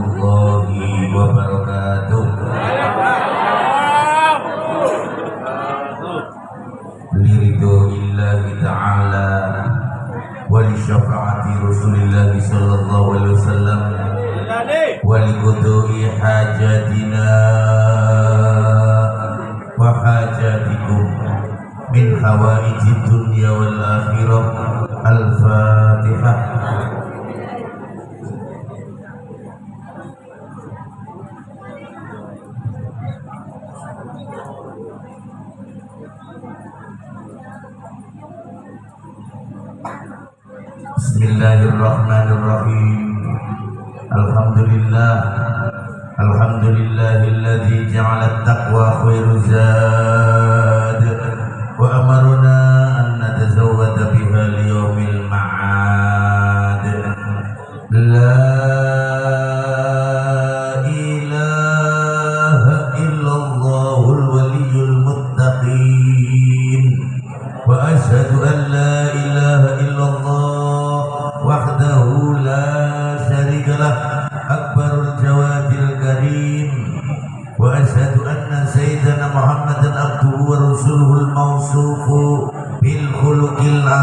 warahmatullahi wabarakatuh. Liridho illahi ta'ala Wali syafaati Rasulillah sallallahu alaihi wasallam Wali kudui hajatina Wa hajatikum Min hawaiji dunia wal akhirah بسم الله الرحمن الرحيم. الحمد لله. الحمد لله الذي جعل التقوى خير زاد وأمرنا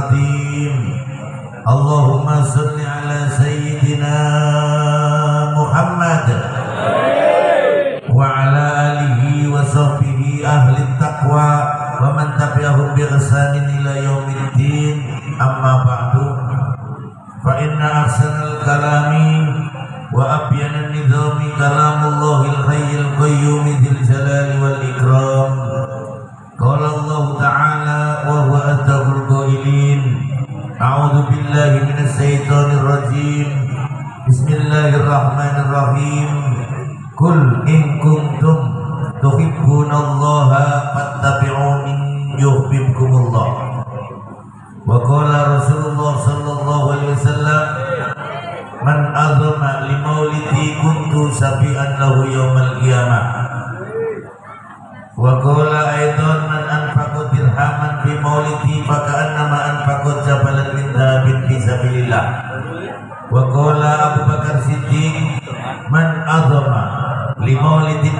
العظيم اللهم صل على سيدنا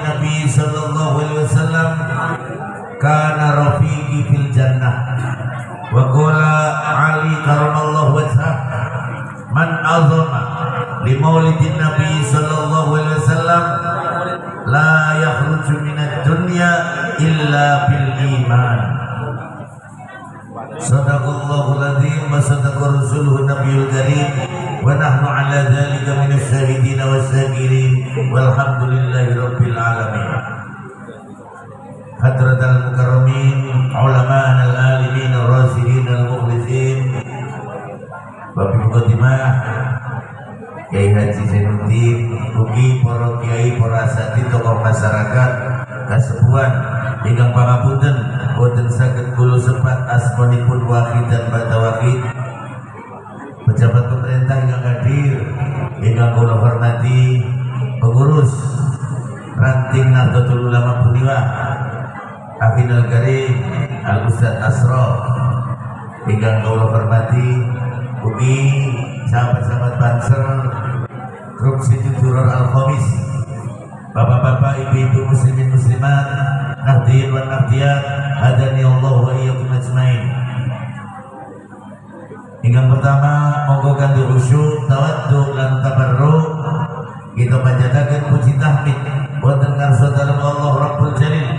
Nabi sallallahu alaihi wasallam. Kana rafiqi fil jannah. Wa qala Ali karamallahu wajhah man azama li maulidin Nabi sallallahu alaihi wasallam la yahruju minad dunya illa bil iman. Sadaqallahul azim wa sadaqa rasuluhu nabiyul karim. ونحن على ذلك من الشاهدين والشاكرين والحمد لله رب العالمين حضرة المكرمين علماء العالمين الراشدين المخلصين Mukaddimah Kiai Haji Zainuddin Ugi para kiai para asati tokoh masyarakat kasepuan ingkang pangapunten boten saged kula sepat asmanipun wahid dan bata wahid pejabat pemerintah yang hadir ingkang kula hormati pengurus ranting Nahdlatul Ulama Puniwa Afinal Karim Al Ustaz Asro ingkang kula hormati Ugi sahabat-sahabat Banser Grup Siti Duror Al-Khomis Bapak-bapak, ibu-ibu muslimin muslimat Nahdin wa nahdiyat Hadani Allah wa iyyakum ajmain Ganti khusyuk Tawaddu lan tabarruk. Kita panjatakan puji tahmid Wonten karsa dalam Allah Rabbul Jalil.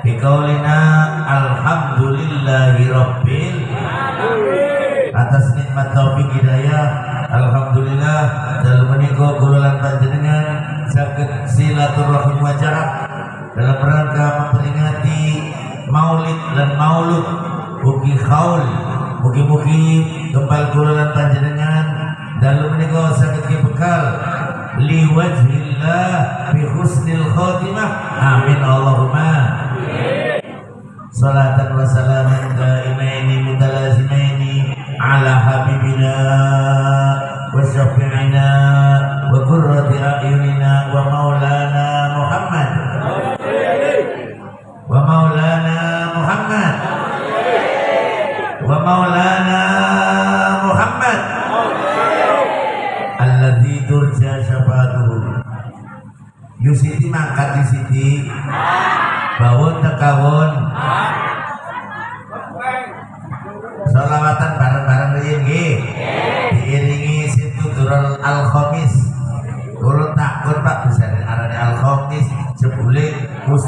Bikaulina Alhamdulillahi Rabbil atas nikmat taufik hidayah alhamdulillah. Dalam menika kula lan panjenengan saged silaturahim wajah dalam rangka memperingati maulid dan maulud mugi khaul mugi-mugi kembal kula lan panjenengan dalam menika saged bekal. Li wajhillah bi husnil khatimah amin Allahumma. Salatan wa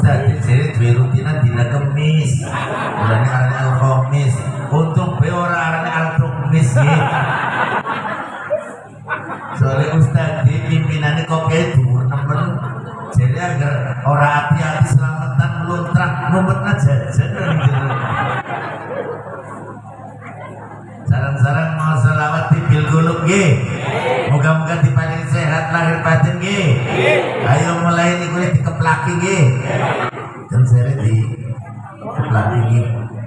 Ustaz jadi duwe rutinan dina kemis Mulane arane al-khamis untung be ora arane al-khamis Soalnya Ustaz di pimpinannya kok kayak dhuwur nemen jadi agar orang hati-hati selamatan meluntrak ngumpetna jajan. Sarang-sarang mau selawat di bil gulung G. Moga-moga diparingi sehat lahir batin. Ayo mulai dikeplaki G. Dan saya di keplaki G.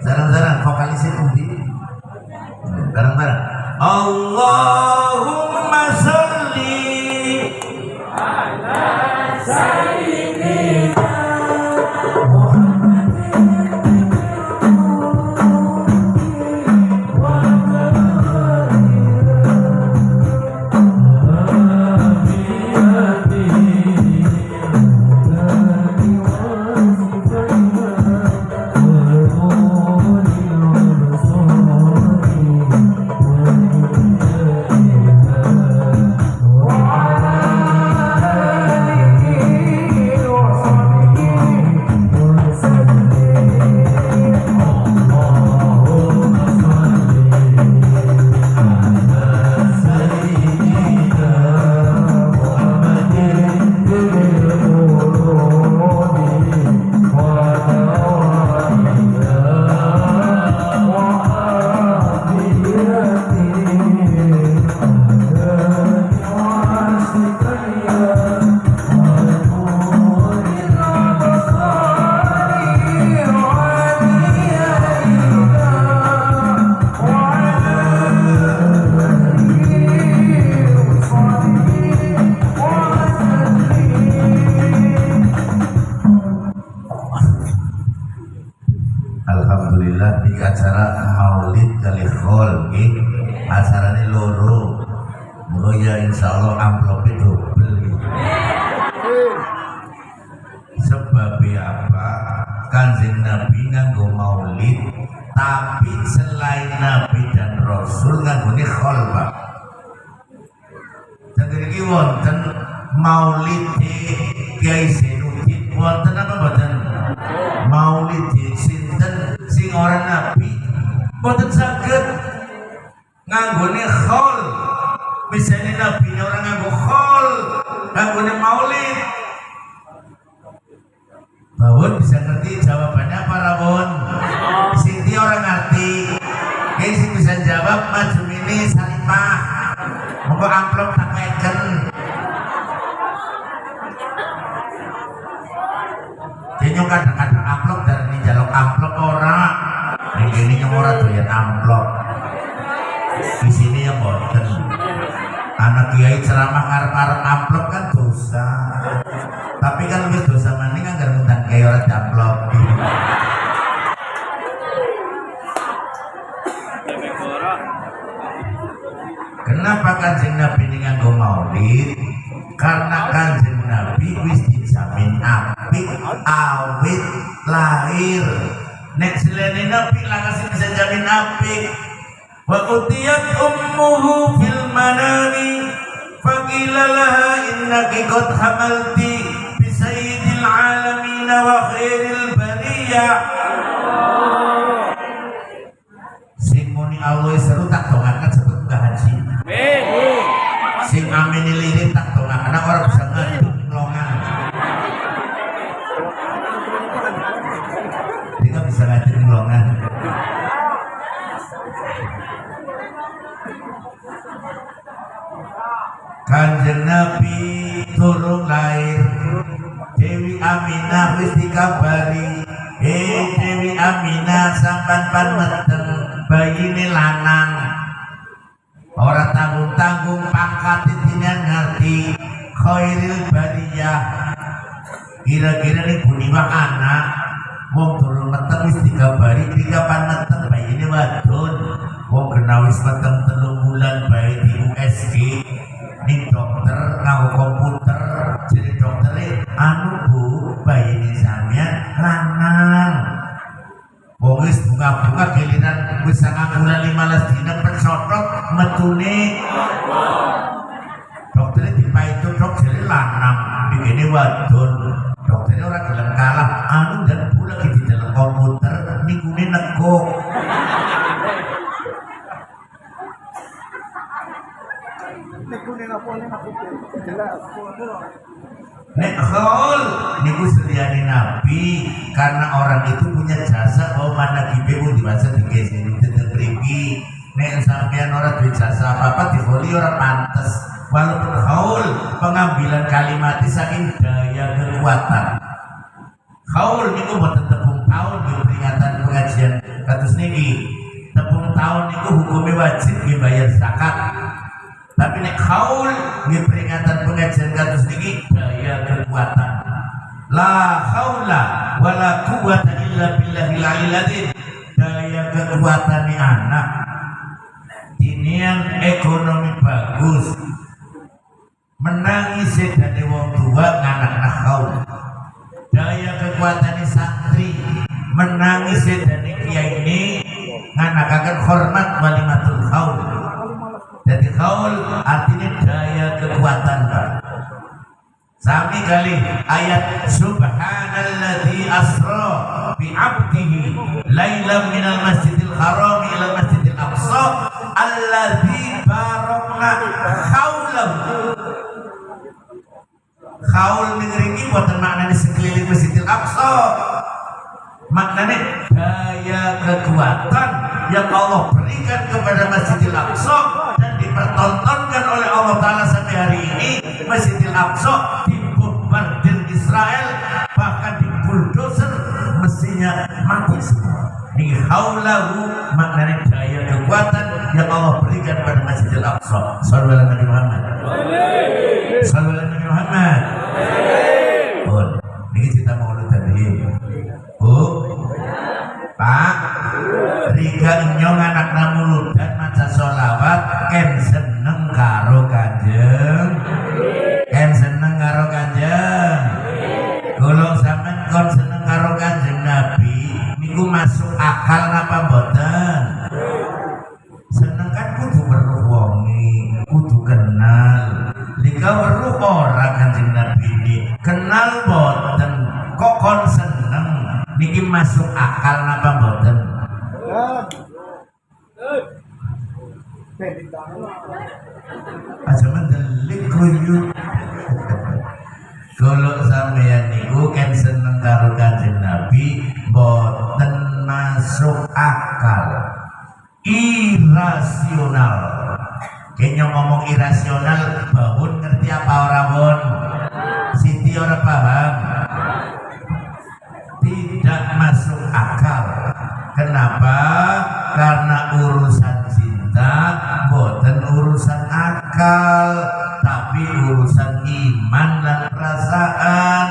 Sarang-sarang vokalisnya pundi. Wonten Maulid Kiai Zainuddin wonten apa mboten? Maulid sinten sing ora nabi mboten saged nganggone khol. Misalnya nabi orang nganggo khol, nganggone Maulid. Bawon bisa ngerti jawabannya apa Rawon? Siti orang ngerti. Sih bisa jawab maju ini salimah. Mau amplop tak meken. Jadi kadang-kadang amplop dari ini jaluk amplop ora. Ini yang ora doyan amplop. Di sini yang boten. Anak kiai ceramah ngarep-ngarep amplop kan dosa. Tapi kan lebih dosa maning agar ngundang kiai ora amplop. Kenapa kanjeng Nabi ini nganggo maulid? Karena kanjeng Nabi wis dijamin apik awit lahir. Nek selene Nabi kasih bisa jamin apik. Wa utiyat ummuhu fil manami faqila laha innaki qad hamalti bi sayyidil alamin wa khairil bariyah. Sing muni Allah seru tak dongakan sebut Mbah Haji. Sing amin lirik tak dongakan Nah, orang bisa ngaduk ngelongan. Dia nggak bisa ngaduk ngelongan. Kanjeng Nabi turun lahir. Dewi Aminah wis dikabari. Eh Dewi Aminah sampan pan meteng bayine lanang. Ora tanggung-tanggung pangkat titinan ngerti. Khairil bariyah Kira-kira nih buni mah anak Wong turun meteng wis dikabari ketika pan meteng bayine wadon. Wong kena wis meteng telung bulan bayi di USG Nih dokter nganggo komputer jadi dokternya anu bu bayi sampean lanang. Wong wis bunga-bunga giliran wis sangang bulan 15 dina pensotok metune. Dokternya dipaitu dok jadi lanang begini wadon Nek khaul niku sediani Nabi. Karena orang itu punya jasa bahwa mana kibeku diwasa di sini tetep mriki. Nek sampean orang duwe jasa apa-apa diboli orang pantes. Walaupun khaul pengambilan kalimat saking daya kekuatan. Khaul niku boten tepung tahun di peringatan pengajian kados niki. Tepung tahun niku hukumnya wajib dibayar zakat tapi nek khaul di peringatan pengajian kados niki daya kekuatan. La haula wala quwata illa billahil aliyil daya kekuatan anak. Ini yang ekonomi bagus. Menangis dari wong tua nganak nakau daya kekuatan santri. Menangis dari kiai ini akan hormat walimatul khaul jadi khaul artinya daya kekuatan Pak. Sami kali ayat Subhanalladzi asra bi 'abdihi lailan minal masjidil haram ila masjidil aqsa alladzi barakna haulahu Haul ini buatan maknanya sekeliling masjidil aqsa. Maknanya daya kekuatan yang Allah berikan kepada masjidil aqsa dan dipertontonkan oleh Allah Ta'ala sampai hari ini masjidil aqsa bombardir Israel bahkan di bulldozer mestinya mati semua. Ini haulahu maknanya daya kekuatan yang Allah berikan pada Masjidil Aqsa. Sallallahu Nabi Muhammad. Sallallahu Nabi Muhammad. Bun, ini kita mau tadi Bu. Pak Rika nyong anak namu dan maca sholawat ken seneng karo kanjeng. Ken seneng karo kanjeng. Kalau sampean kon seneng karo kanjeng Nabi niku masuk akal napa mboten? Seneng kan kudu weruh wongi kudu kenal. Lika weruh ora kanjeng Nabi? Ini kenal mboten kok kon seneng? Niki masuk akal napa mboten aja mendelik kuyu kalau sampeyan niku kan seneng karo kanjeng Nabi boten masuk akal. Irasional. Kayaknya ngomong irasional bangun ngerti apa orang bon Siti orang paham kenapa? Karena urusan cinta boten urusan akal tapi urusan iman dan perasaan.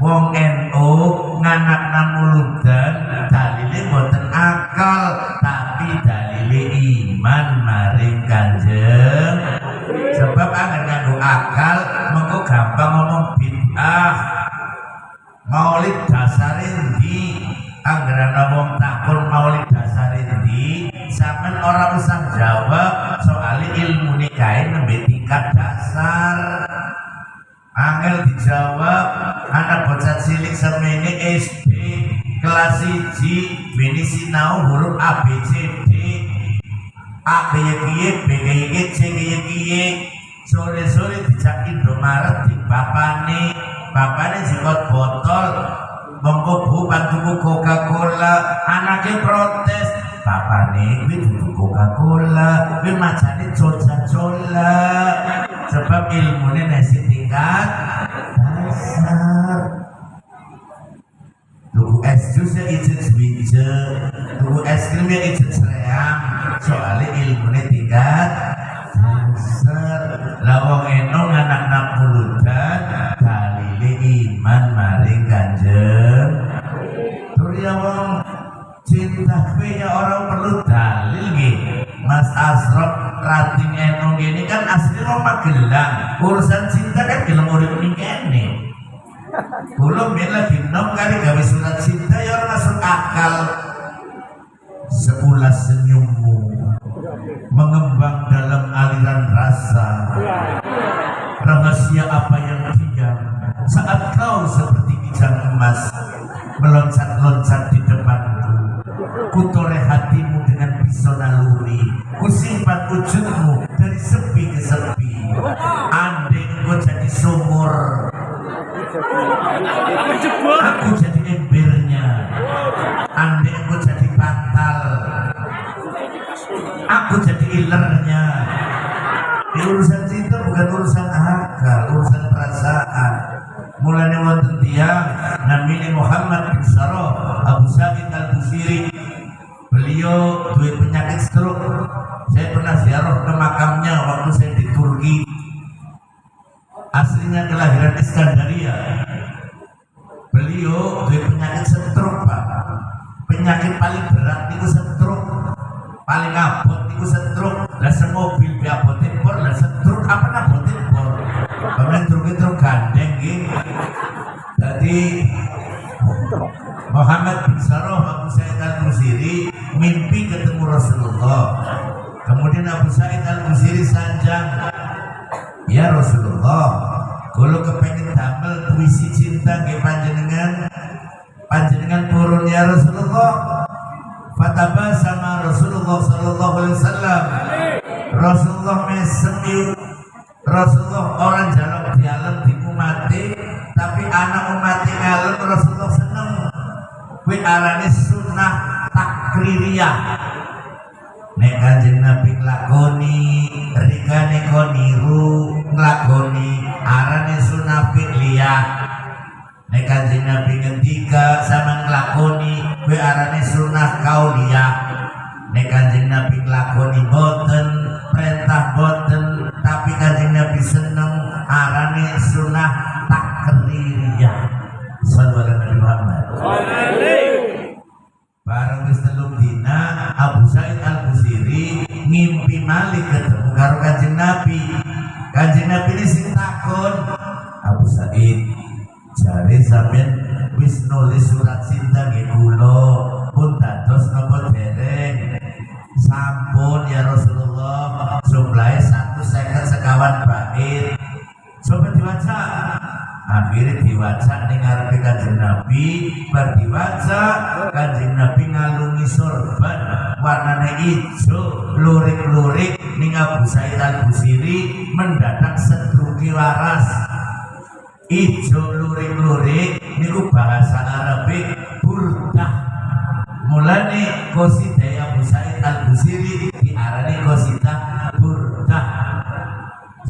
Wong NU nganak namuludan dalile boten akal tapi dalile iman maring kanjeng. Sebab agar nganggo akal mengko gampang ngomong bid'ah. Maulid dasar di anggaran wong takun maulid dasar di sampean orang usah jawab soal ilmu nikahin nembe tingkat dasar. Angel dijawab anak bocah cilik semene SD kelas 1 bini sinau huruf A B C D. A kaya kiye B kaya kiye C kaya kiye sore-sore dijak Indomaret di bapane. Bapane jikot botol mongko bu bantuku Coca-Cola. Anaknya protes. Bapane kuwi dudu Coca-Cola. Kuwi macane coca-cola. Sebab ilmune nasi tingkat dasar. Tuku es jus ya ijin sebija tuku es krim ya ijin seream soalnya ilmune tingkat dasar. Lawang enong anak nak pulutan Surya wong cinta ya orang perlu dalil gitu Mas Asrop rating enong ini kan asli orang Magelang. Urusan cinta kan gelem urip ning kene. Belum ya lagi nom kali gawe surat cinta ya orang masuk akal. Sebulan senyummu mengembang dalam aliran rasa. Rahasia apa yang diam saat kau seperti kijang emas meloncat-loncat di depanku. Kutore hatimu dengan pisau naluri. Kusimpan wujudmu dari sepi ke sepi. Andai engkau jadi sumur. Aku jadi embernya. Andai engkau jadi bantal. Aku jadi ilernya Sa'id al-Musiri sanjang. Ya Rasulullah kalau kepengen damel puisi cinta ke panjenengan panjenengan turun ya Rasulullah. Fataba sama Rasulullah Sallallahu Alaihi Wasallam. Rasulullah mesem Rasulullah orang jalan di alam di mati tapi anak umat ngalem Rasulullah seneng. Kuwi arane sunnah takririyah nek kanjeng Nabi nglakoni rikane kon niru nglakoni arane sunnah fi'liyah nek kanjeng Nabi ngendika sama nglakoni kuwi arane sunnah kauliyah nek kanjeng Nabi nglakoni boten perintah boten tapi kanjeng Nabi seneng arane sunnah takririyah sallallahu alaihi Muhammad bareng wis telung dina Abu Said Al Busiri ngimpi malik ketemu karo kanjeng Nabi. Kanjeng Nabi ini sing takon Abu Said jare sampean wis nulis surat cinta nggih kula pun dados napa dereng? Sampun ya Rasulullah jumlahnya satu sekawan bait. Coba diwaca akhirnya diwaca ning ngarepe kanjeng Nabi bar diwaca kanjeng Nabi ngalungi sorban warnanya hijau lurik-lurik ning Abu Said al-Busiri mendadak sedruki waras hijau lurik-lurik niku bahasa Arabik burdah. Mulane kosida Abu Said al-Busiri diarani kosida burdah.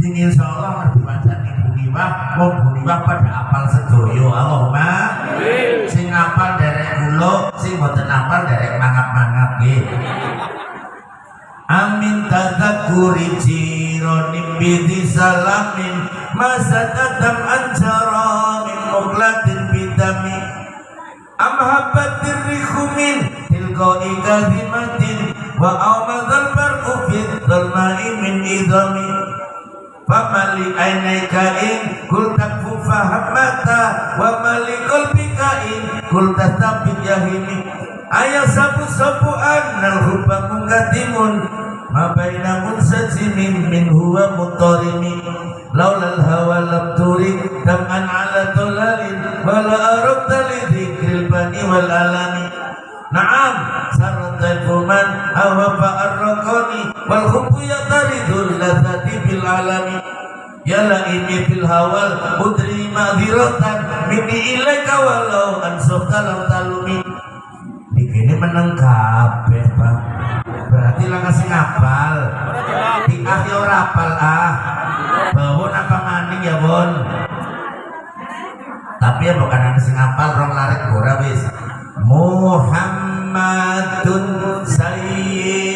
Sing insyaallah wong Buniwah pada apal sedoyo Allahumma sing apal derek kula sing boten apal derek mangap-mangap nggih. Amin tadakuri jironim bidi salamin Masa tatam anjara min muklatin bidami. Amhabatir rikhumin tilqai kazimatin Wa awmadal barqu fit dalmai min idami Famali ainaika in kul takfu fahamata Wa mali kolbika in kul tastabid yahimi Ayah sapu-sapu annal hubba mungkatimun Ma baina munsajimin min huwa mutarimi Laulal hawa lam turik Dam'an ala tulalin Wala arabta li dhikril bani wal alami. Naam sarata kuman hawa fa'arraqani Wal hubbu yataridul lazati bil alami. Ya laimi fil hawal mudri ma'ziratan Mini ilaika walau ansofta lam talumi. Ini meneng kabeh bang berarti lah kasih ngapal. Di ah ya ora apal ah. Bawon apa maning ya bon? Tapi ya bukan ada sing ngapal rong larik ora wis. Muhammadun Sayyidul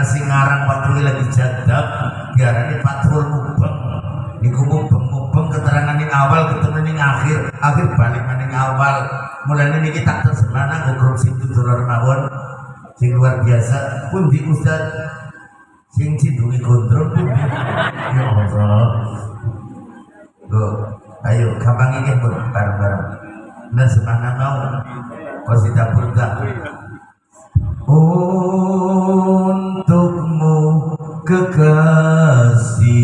karena si ngarang waktu lagi jadab diarani patul mubeng niku mubeng mubeng keterangan yang awal ketemu yang akhir. Akhir balik maning awal. Mulai ini kita tersemana ngogrom sing tutur mawon sing luar biasa. Pun di ustad sing cidungi gondrong pun di ya Allah. Ayo gampang ini pun bareng-bareng. Nah semana mau? Qasidah burda Untukmu kekasih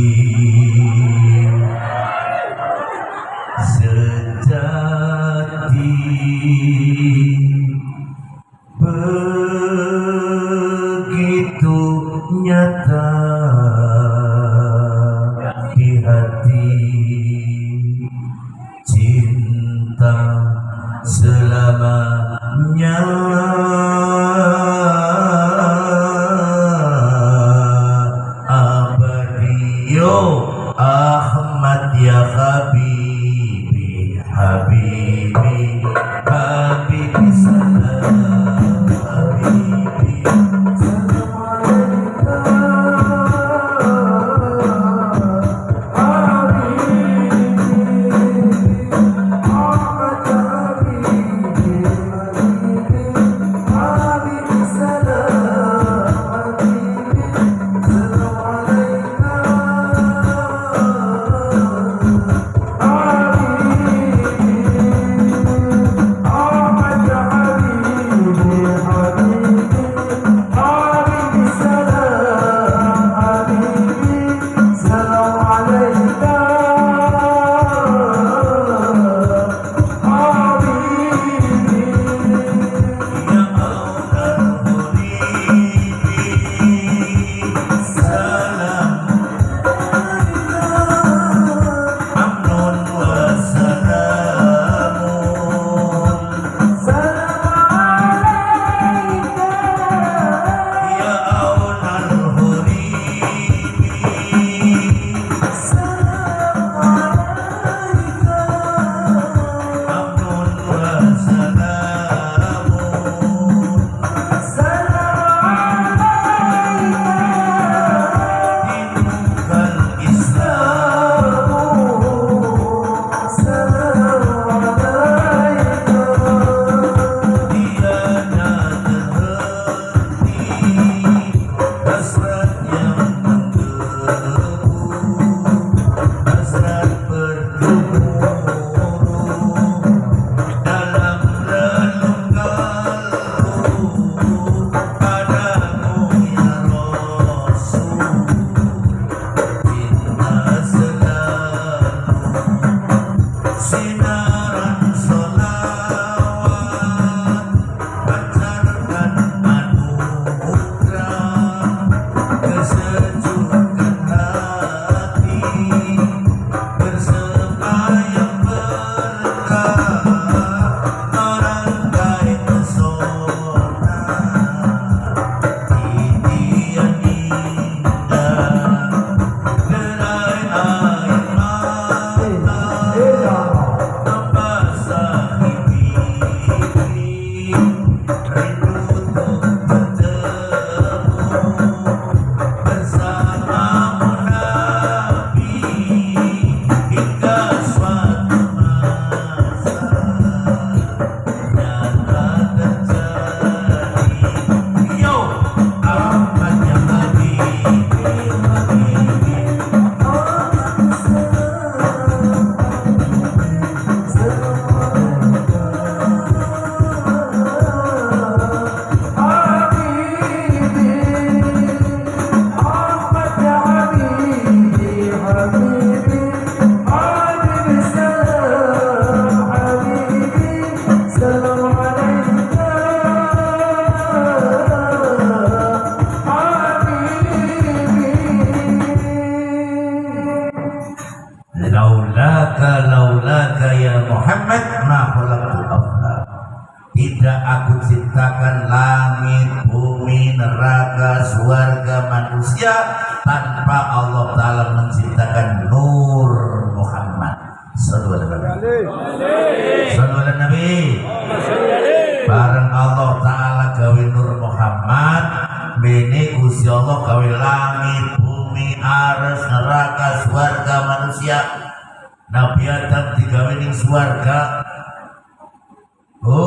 Bu.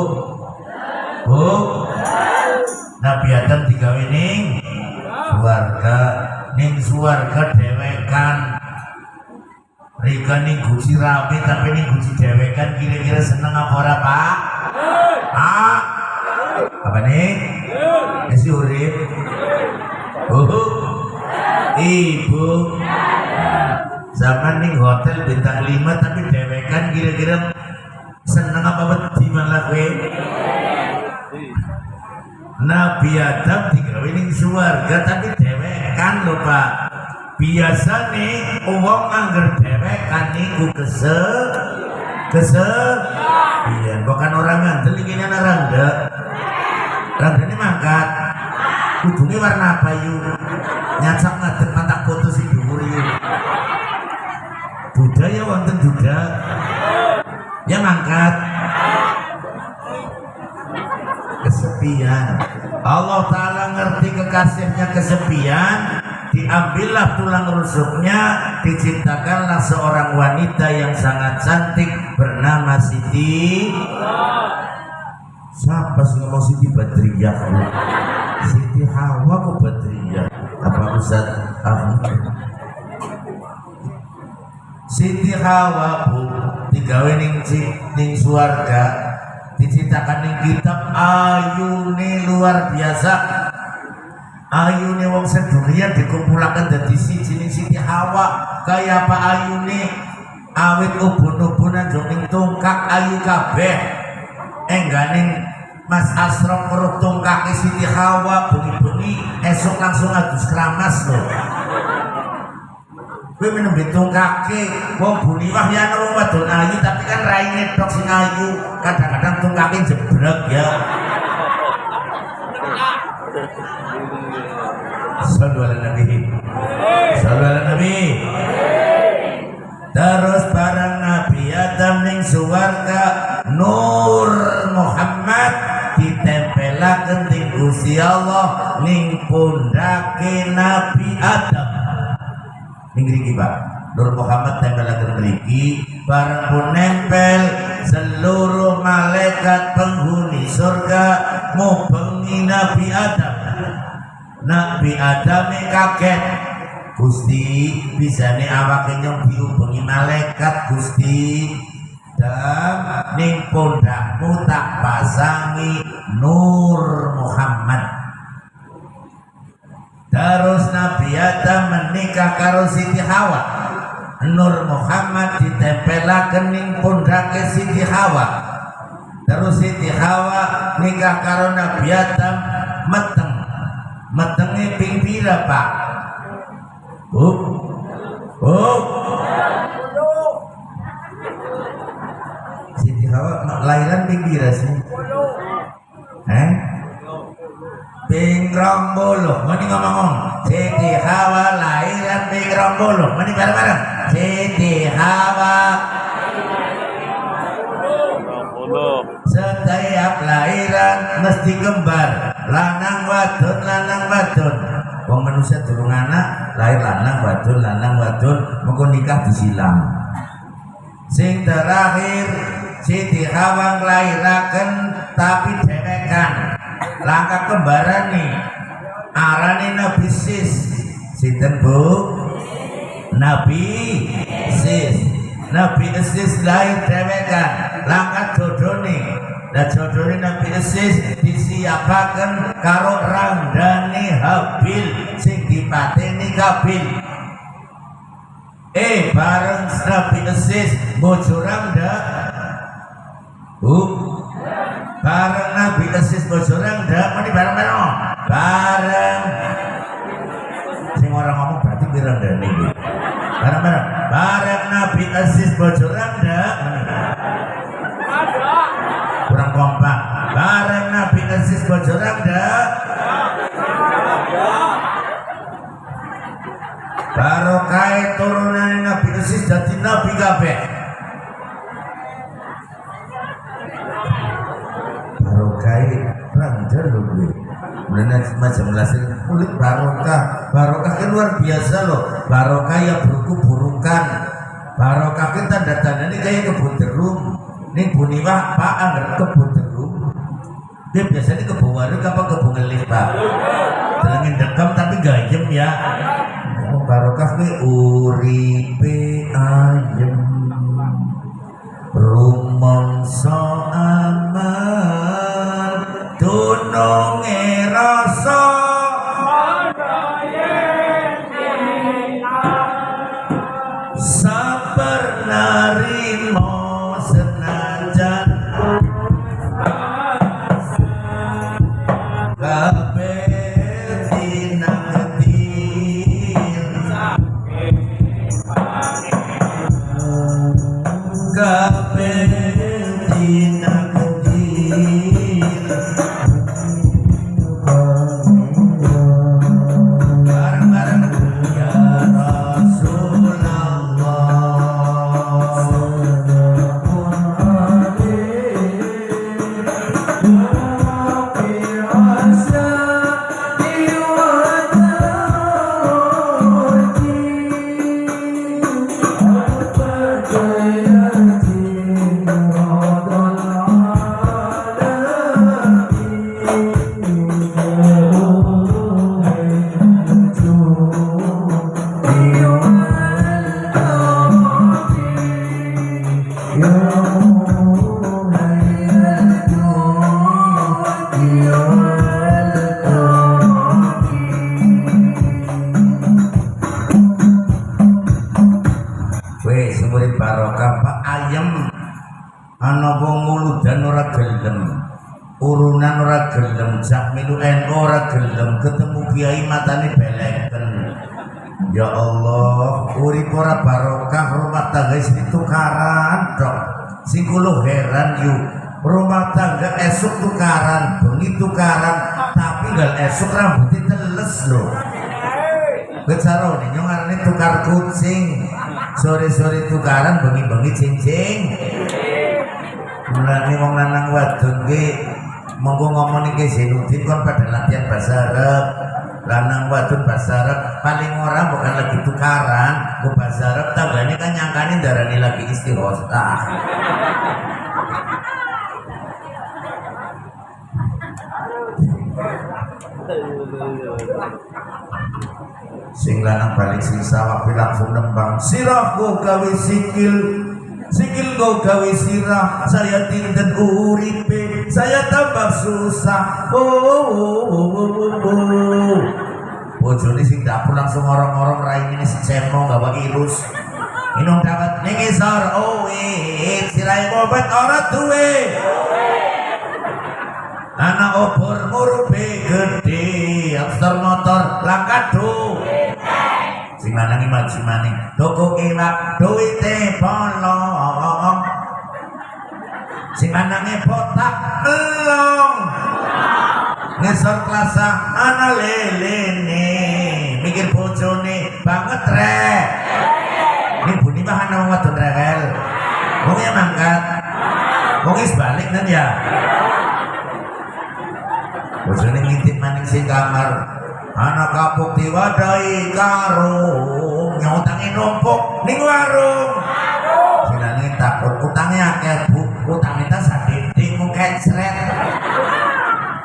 Bu. Nabi Adam digawe ning suwarga, ning suwarga dewekan. Rika ning guci rame tapi ning guci dewekan kira-kira seneng apa ora, Pak? Ah. Apa nih? Esi urip. Bu. Ibu. Zaman ning hotel bintang 5 tapi dewekan kira-kira seneng apa wedi malah kowe Nabi Adam digawe ning suwarga tapi dewekan lho Pak. Nih uang angger dewekan niku kese kese iya bukan orang ngandel ini anak rangga rangga ini mangkat. Kudungnya warna apa yuk nyacak ngadep mata foto si dhuwur yuk budaya wonten juga ya mangkat kesepian. Allah Ta'ala ngerti kekasihnya kesepian. Diambillah tulang rusuknya. Diciptakanlah seorang wanita yang sangat cantik bernama Siti. Siapa sih ngomong Siti Badriyah Siti Hawa kok Badriyah apa Ustaz Siti Hawa bu digawe ning ning suarga diciptakan ning kitab ayune luar biasa. Ayune wong sedunia dikumpulakan dari siji ning Siti Hawa. Kaya apa ayune? Awit ubun-ubunan joning tungkak ayu kabeh. Engganing Mas Asrom perut tungkake Siti Hawa bengi-bengi esok langsung adus keramas loh Kowe minum bitung kaki, wong buni wah ya wong wadon ayu tapi kan raine tok sing ayu, kadang-kadang tungkake jebrek ya. Sallallahu alaihi Sallallahu Nabi. Terus barang Nabi Adam ning suwarga Nur Muhammad ditempelaken ing Gusti Allah ning pundake Nabi Adam Ingriki Pak. Nur Muhammad tempel akan beriki barang pun nempel seluruh malaikat penghuni surga mau pengi Nabi Adam. Nabi Adam kaget. Gusti bisa nih awake nyong diubengi malaikat Gusti? Dan ning pundakmu tak pasangi Nur Muhammad Terus Nabi Adam menikah karo Siti Hawa. Nur Muhammad ditempelaken ning pundake Siti Hawa. Terus Siti Hawa nikah karo Nabi Adam meteng. Metenge ping pira, Pak? Oh. Oh. Siti Hawa lahiran ping pira sih? Eh? Ping puluh meni ngomong Siti Hawa lahiran ping puluh meni bareng-bareng. Siti Hawa. Setiap lahiran mesti kembar. Lanang wadon lanang wadon. Wong manusia durung anak lahir lanang wadon lanang wadon. Mengko nikah disilang. Sing terakhir Siti Hawa nglahiraken tapi dewekan langkah kembaran nih. Arane Nabi Sis. Sinten Bu? Nabi Sis. Nabi Sis lahir dewekan langkah nih. Dan ini Nabi Sis disiapakan karo randani Habil sing dipateni Kabil. Eh bareng Nabi Sis bojorang dah Bu bareng Nabi Bojorang dak bareng-bareng. Bareng Nabi Aziz dak. Kurang kompak. Bareng Nabi bojoran dah Barokah turunan Nabi Nasis jadi Nabi kabeh. Barokah rangga lho gue Kemudian macam lasir kulit barokah. Barokah kan luar biasa loh. Barokah ya buruk-burukan Barokah kita datang ini kayak kebun jeruk Ini buniwah pak anggar kebun jeruk Dia biasanya kebun warik apa kebun ngelis pak? Telangin dekam tapi gayem ya. Barokah ke uripe ayem. Rumangsa gelem ketemu kiai matane beleken. Ya Allah urip ora barokah rumah tangga istri tukaran dok. Sing kula heran yuk rumah tangga esok tukaran bengi tukaran tapi gal esok rambutnya teles loh Becara nih nyong tukar kucing. Sore-sore tukaran bengi-bengi cincin. Mulane wong lanang wadon ki monggo ngomong iki Zainuddin kon pada latihan bahasa Arab. Lanang wadon bahasa Arab paling orang bukan lagi tukaran. Ke bahasa Arab tanggane kan nyangkani darani lagi istirhosah sing lanang balik sing sawah langsung nembang. Sirah go gawe sikil. Sikil go gawe sirah. Saya tinten uripe saya tambah susah. Oh, oh, oh, oh, oh, oh. bojone sing dapur langsung orang-orang rai ini si cemo gawa ilus minum dapat ningisar oh eh sirai obat orang tuwe anak obor ngurupe gede aksar motor langkado sing lanang maju maning toko iwak duwite bolong sing lanange botak elong ngesor klasa ana lelene mikir bojone banget rek. Ini buni mah ana wong wadon rewel wong ya mangkat. Wong is balik kan ya? Bojone ngintip maning sing kamar. Anak kapuk diwadahi karung nyutangi numpuk ning warung utangnya akeh bu. Utang kita sadidik mu kecret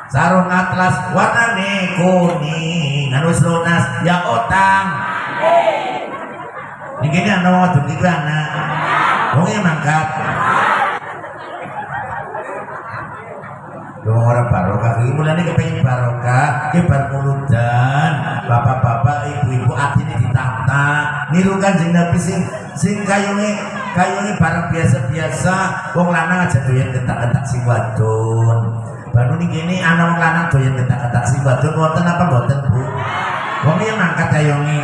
sarung atlas warnane kuning. Anu lunas ya utang Ini gini anak wadon iki anak wong ya mangkat Wong ora barokah. Iki mulane kepengin barokah ki bar muludan bapak-bapak ibu-ibu atine ditata. Niru kanjeng Nabi sing sing kayune kayune barang biasa-biasa. Wong lanang aja doyan ketak-ketak sing wadon. Baru nih gini anak wong lanang doyan ketak-ketak sing wadon. Wonten apa mboten Bu? Wong yang ngangkat kayonge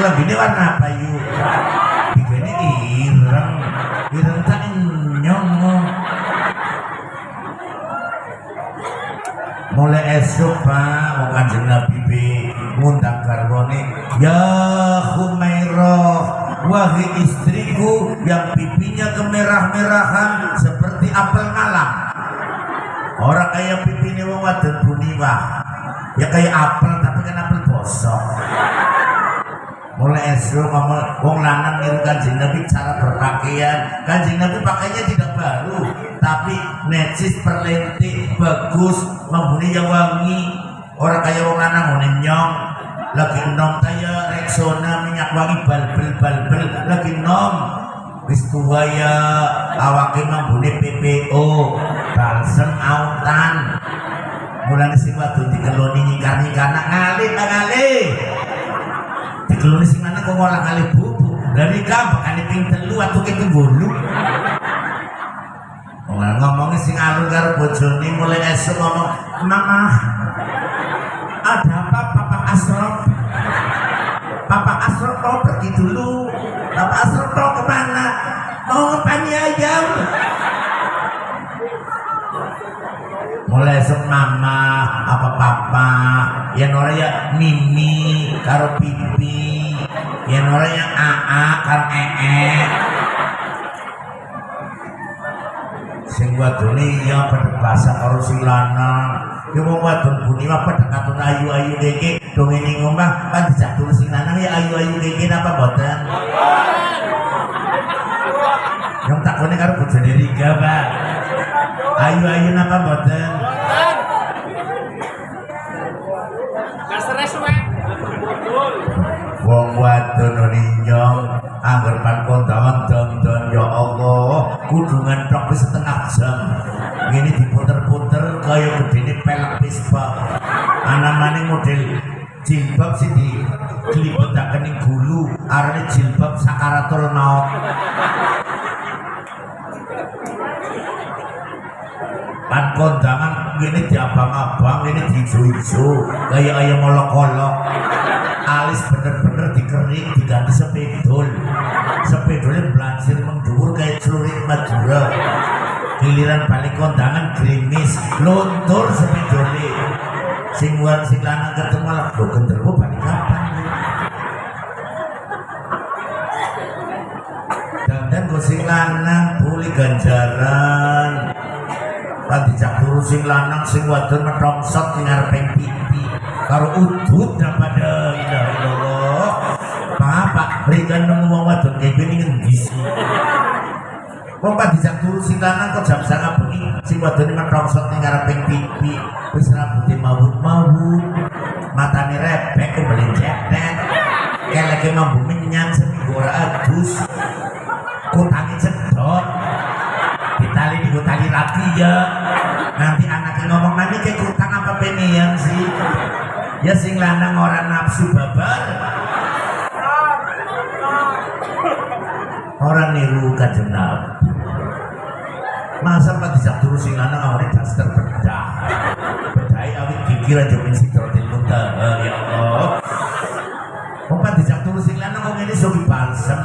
lambine warna apa yuk digene ireng. Ireng tak nyong mulai esok pak. Mau kanjeng nabi ngundang garwane ya Humairah wahai istriku yang pipinya kemerah-merahan seperti apel malam. Orang kayak pipinya wong wadon buniwah ya kayak apel tapi kan apel bosok. Mulai esok ngomong wong lanang niru kanjeng nabi cara berpakaian. Kanjeng nabi pakainya tidak baru tapi necis perlentik bagus membuni yang wangi. Orang kaya wong lanang ngene nyong lagi nom kaya Rexona minyak wangi balbel balbel. Lagi nom wis tua ya awake membuni PPO balsem autan. Mulane sing wadon dikeloni nyingkar-nyingkar nak ngalih nak ngalih dikeloni sing mana kok ngolah ngalih bubuk. Dari bakane ping telu atuh ke ngomongnya sing alur karo bojone mulai esok ngomong mama esok mama apa papa. Yang orang ya mimi karo pipi yang orang yang aa karo ee. Sing wadone ya bahasa karo sing lanang ya wong wadon buni mah padha katun ayu-ayu deke dong ini ngomah kan dicatur sing lanang ya ayu-ayu deke napa boten yang takone karo bojone Riga Pak ayu-ayu napa boten wong wadon ninjong anggar pan kondangan don ya Allah. Kudungan tok setengah jam. Ini diputer-puter kaya gedene pelek pispa ana maning model jilbab sing di kelibetaken ning gulu arane jilbab sakaratul maut pan kondangan ini diabang-abang ini diijo-ijo. Kaya ayam molok-olok. Alis bener-bener dikering diganti sepedol. Sepedolnya belajar mengdur kayak celurit madura. Giliran balik kondangan gerimis luntur sepedolnya sing wan sing ketemu malah lo genderwo balik kapan? Dan gue sing lanang boleh ganjaran Pati cak turu sing lanang sing wadon metrongsot sing arepeng pipi. Karo udut daripada ilah ilallah Bapak berikan nemu wong wadon kayak gini ngendi sih? Wong pak dijak turu sing lanang kok jam sangat bengi sing wadon metrongsot ning arepeng pipi. Wis rambutnya mawut-mawut matane repek kembali cetet keleke mambu menyan seminggu ora adus. Kutangi di lagi ya nanti anaknya ngomong nanti kayak kutang apa penian sih? Ya sing lanang orang nafsu babar. Orang niru kajen masa pak bisa terus sing lanang awalnya daster bedah bedai awit kikir aja min sidrotil muntaha ya Allah. Bapak dijak terus sing lanang kok ngene sogi balsem.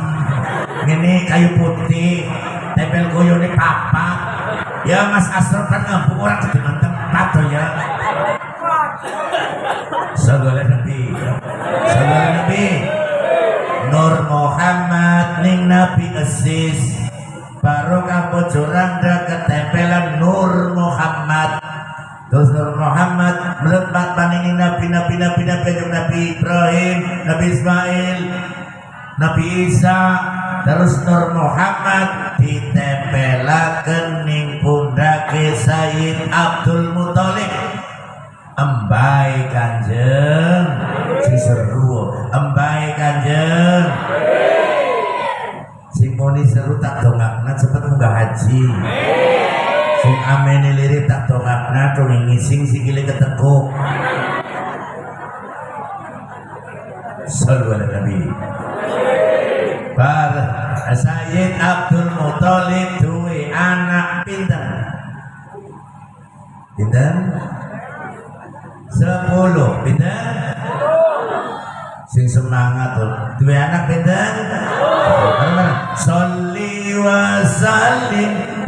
Ngene kayu putih tempel goyone papa ya Mas Asror kan ngambung orang kedengan tempat tuh ya. Sallallahu Nabi Sallallahu Nabi Nur Muhammad ning Nabi Aziz. Barokah bojoran ketempelan Nur Muhammad. Terus Nur Muhammad melebat paningi Nabi Nabi Nabi Nabi Nabi, Nabi Ibrahim Nabi Ismail Nabi Isa terus Nur Muhammad ditempelaken ning pundake Sayyid Abdul Muthalib. Embai kanjeng. Diseru embai kanjeng. Sing muni seru tak dongakna cepet munggah haji. Sing amene lirik tak dongakna dong ngising sikile ketekuk. Sallu ala Nabi Sayyid Abdul Muthalib duwe anak pinter? Pinter? Sepuluh. Pinter? Sing semangat tuh. Duwe anak pinter? Salli wa sallim